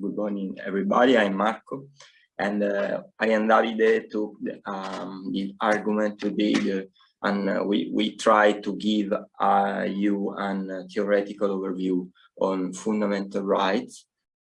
Good morning, everybody. I'm Marco, and uh, I and Davide took the, um, the argument today, and uh, we, we try to give uh, you a theoretical overview on fundamental rights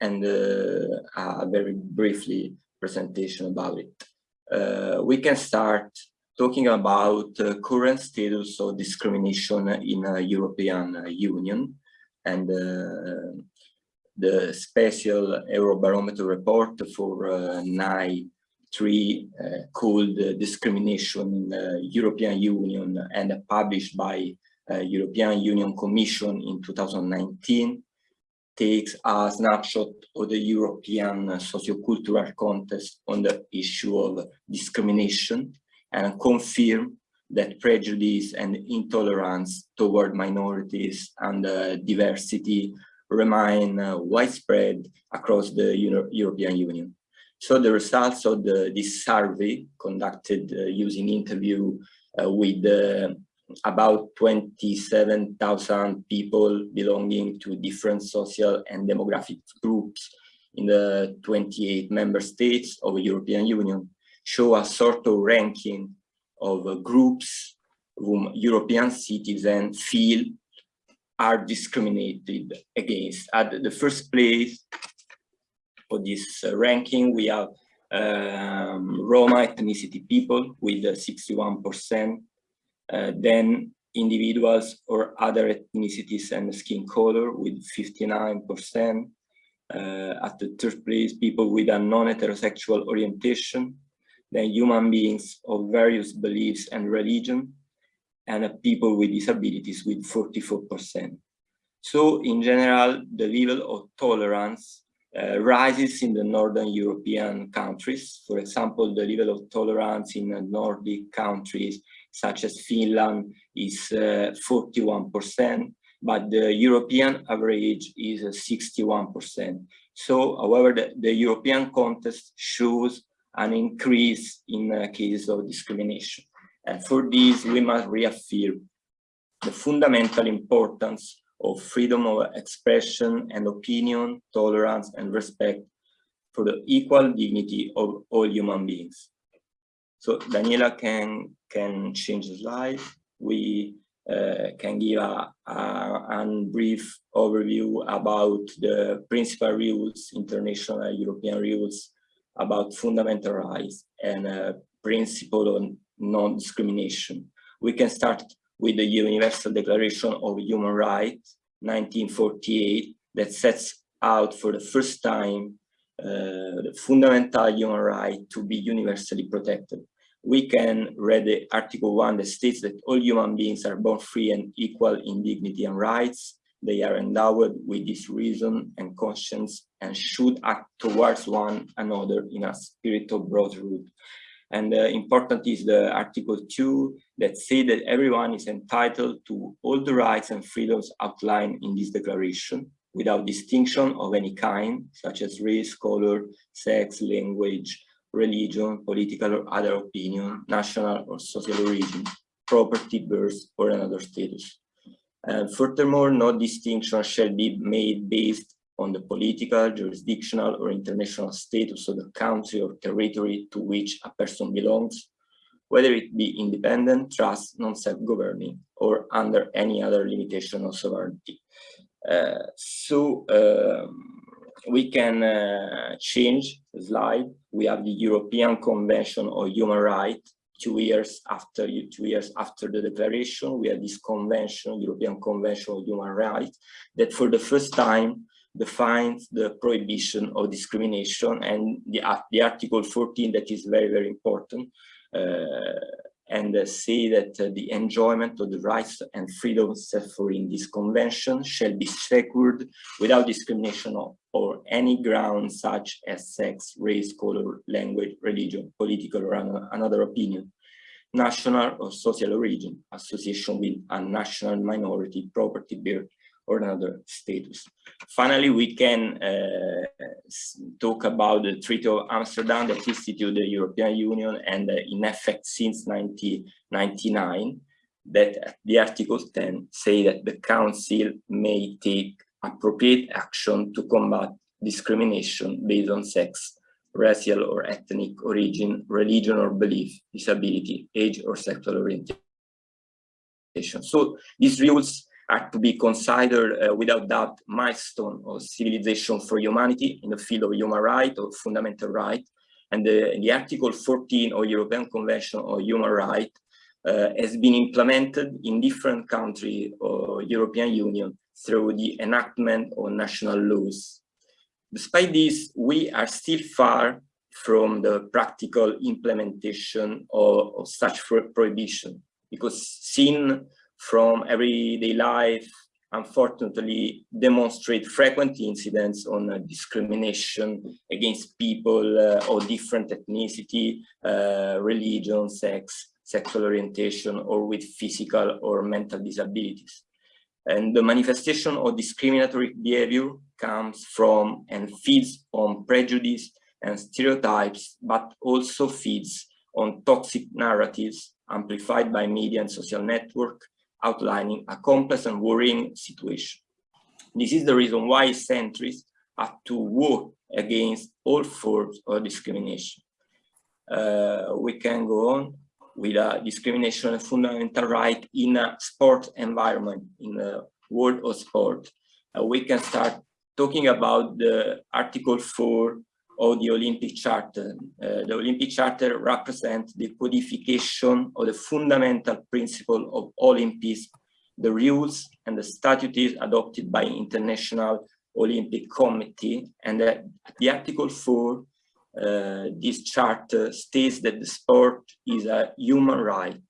and uh, a very briefly presentation about it. Uh, we can start talking about current status of discrimination in European Union and uh, the special Eurobarometer report for uh, NAI 3 uh, called Discrimination in the European Union and published by European Union Commission in 2019 takes a snapshot of the European sociocultural context on the issue of discrimination and confirm that prejudice and intolerance toward minorities and uh, diversity remain uh, widespread across the Euro European Union. So the results of the, this survey conducted uh, using interview uh, with about 27,000 people belonging to different social and demographic groups in the 28 member states of the European Union show a sort of ranking of groups whom European citizens feel are discriminated against. At the first place for this uh, ranking, we have um, Roma ethnicity people with 61%, uh, then individuals or other ethnicities and skin color with 59%. Uh, at the third place, people with a non-heterosexual orientation, then human beings of various beliefs and religion, and people with disabilities with 44%. So in general, the level of tolerance uh, rises in the Northern European countries. For example, the level of tolerance in Nordic countries such as Finland is 41%, uh, but the European average is 61%. So, however, the, the European context shows an increase in uh, cases of discrimination. And for this, we must reaffirm the fundamental importance of freedom of expression and opinion, tolerance and respect for the equal dignity of all human beings. So Daniela can, can change the slide. We uh, can give a, a, a, brief overview about the principal rules, international European rules about fundamental rights and a principle on non-discrimination. We can start with the Universal Declaration of Human Rights, 1948, that sets out for the first time uh, the fundamental human right to be universally protected. We can read the Article 1 that states that all human beings are born free and equal in dignity and rights. They are endowed with this reason and conscience and should act towards one another in a spirit of brotherhood. And uh, important is the Article 2 that say that everyone is entitled to all the rights and freedoms outlined in this declaration without distinction of any kind, such as race, color, sex, language, religion, political or other opinion, national or social origin, property, birth, or another status. And furthermore, no distinction shall be made based on the political, jurisdictional, or international status of the country or territory to which a person belongs, whether it be independent, trust, non-self-governing, or under any other limitation of sovereignty. Uh, so um, we can uh, change the slide. We have the European Convention on Human Rights, two years after two years after the declaration, we have this convention, European Convention on Human Rights, that for the first time defines the prohibition of discrimination and the, the article 14 that is very, very important uh, and uh, say that uh, the enjoyment of the rights and freedoms set for in this convention shall be secured without discrimination or, or any ground such as sex, race, color, language, religion, political or another opinion, national or social origin, association with a national minority, property, birth, or another status. Finally, we can uh, talk about the Treaty of Amsterdam that instituted the European Union and uh, in effect since 1999, that the Article 10 say that the Council may take appropriate action to combat discrimination based on sex, racial or ethnic origin, religion or belief, disability, age or sexual orientation. So these rules are to be considered uh, without doubt milestone of civilization for humanity in the field of human rights or fundamental right. And the, the Article 14 of European Convention on Human Rights uh, has been implemented in different countries or European Union through the enactment of national laws. Despite this, we are still far from the practical implementation of, of such prohibition because seen from everyday life, unfortunately, demonstrate frequent incidents on uh, discrimination against people uh, of different ethnicity, uh, religion, sex, sexual orientation, or with physical or mental disabilities. And the manifestation of discriminatory behavior comes from and feeds on prejudice and stereotypes, but also feeds on toxic narratives amplified by media and social network, outlining a complex and worrying situation. This is the reason why centrists have to work against all forms of discrimination. Uh, we can go on with a discrimination fundamental right in a sport environment, in the world of sport. Uh, we can start talking about the Article 4 of the Olympic Charter. Uh, the Olympic Charter represents the codification of the fundamental principle of Olympics, the rules and the statutes adopted by International Olympic Committee. And uh, the Article 4, uh, this charter states that the sport is a human right,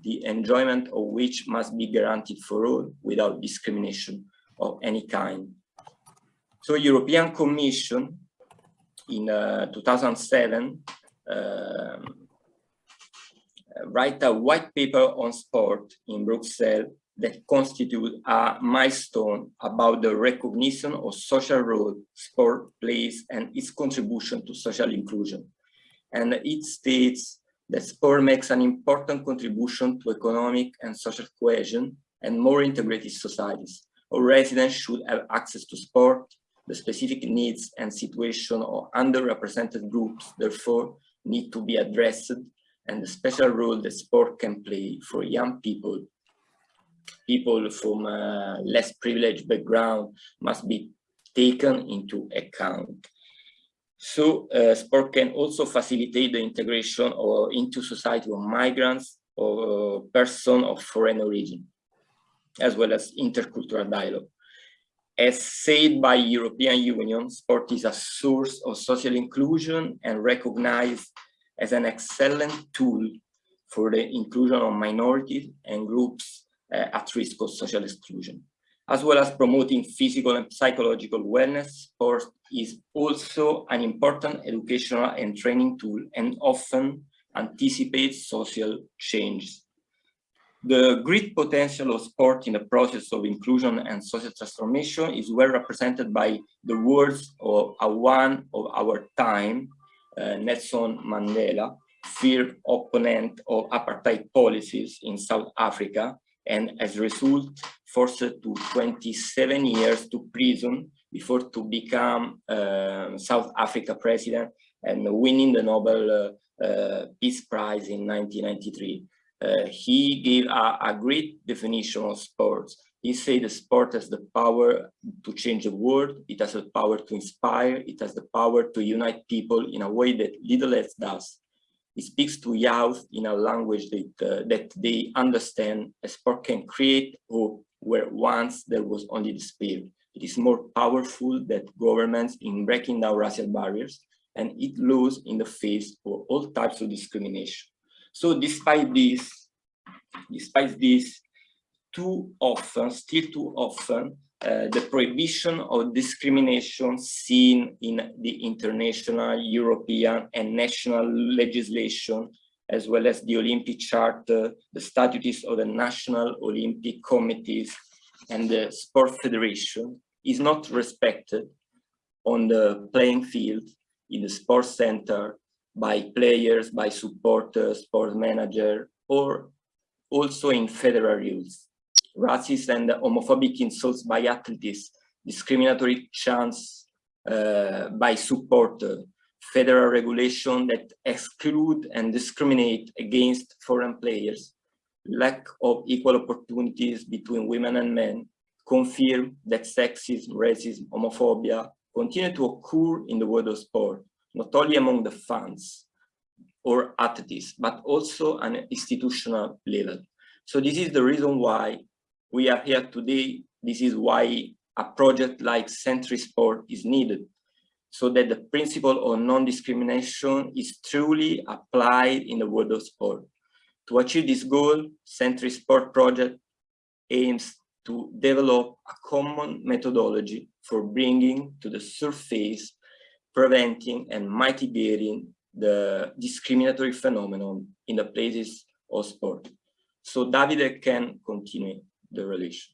the enjoyment of which must be guaranteed for all without discrimination of any kind. So European Commission in uh, 2007 um, write a white paper on sport in Brussels that constitute a milestone about the recognition of social role sport plays and its contribution to social inclusion. And it states that sport makes an important contribution to economic and social cohesion and more integrated societies. All residents should have access to sport, the specific needs and situation of underrepresented groups, therefore, need to be addressed and the special role that sport can play for young people. People from a less privileged background must be taken into account. So uh, sport can also facilitate the integration or into society of migrants or person of foreign origin, as well as intercultural dialogue. As said by European Union, sport is a source of social inclusion and recognized as an excellent tool for the inclusion of minorities and groups uh, at risk of social exclusion. As well as promoting physical and psychological wellness, sport is also an important educational and training tool and often anticipates social change. The great potential of sport in the process of inclusion and social transformation is well represented by the words of a one of our time, uh, Nelson Mandela, feared opponent of apartheid policies in South Africa, and as a result, forced to 27 years to prison before to become uh, South Africa president and winning the Nobel uh, uh Peace Prize in 1993. Uh, he gave a, a, great definition of sports. He said the sport has the power to change the world, it has the power to inspire, it has the power to unite people in a way that little else does. He speaks to youth in a language that, uh, that they understand. A sport can create hope where once there was only despair. It is more powerful than governments in breaking down racial barriers, and it loses in the face of all types of discrimination. So despite this, despite this, too often, still too often, uh, the prohibition of discrimination seen in the international, European and national legislation, as well as the Olympic Charter, the statutes of the National Olympic Committees and the Sport Federation is not respected on the playing field, in the sports center, by players, by supporters, sports manager, or also in federal rules. Racist and homophobic insults by athletes, discriminatory chants uh, by support uh, federal regulation that exclude and discriminate against foreign players, lack of equal opportunities between women and men, confirm that sexism, racism, homophobia continue to occur in the world of sport, not only among the fans or athletes, but also an institutional level. So this is the reason why we are here today. This is why a project like Century Sport is needed so that the principle of non-discrimination is truly applied in the world of sport. To achieve this goal, Century Sport Project aims to develop a common methodology for bringing to the surface, preventing and mitigating the discriminatory phenomenon in the places of sport. So Davide can continue the relation.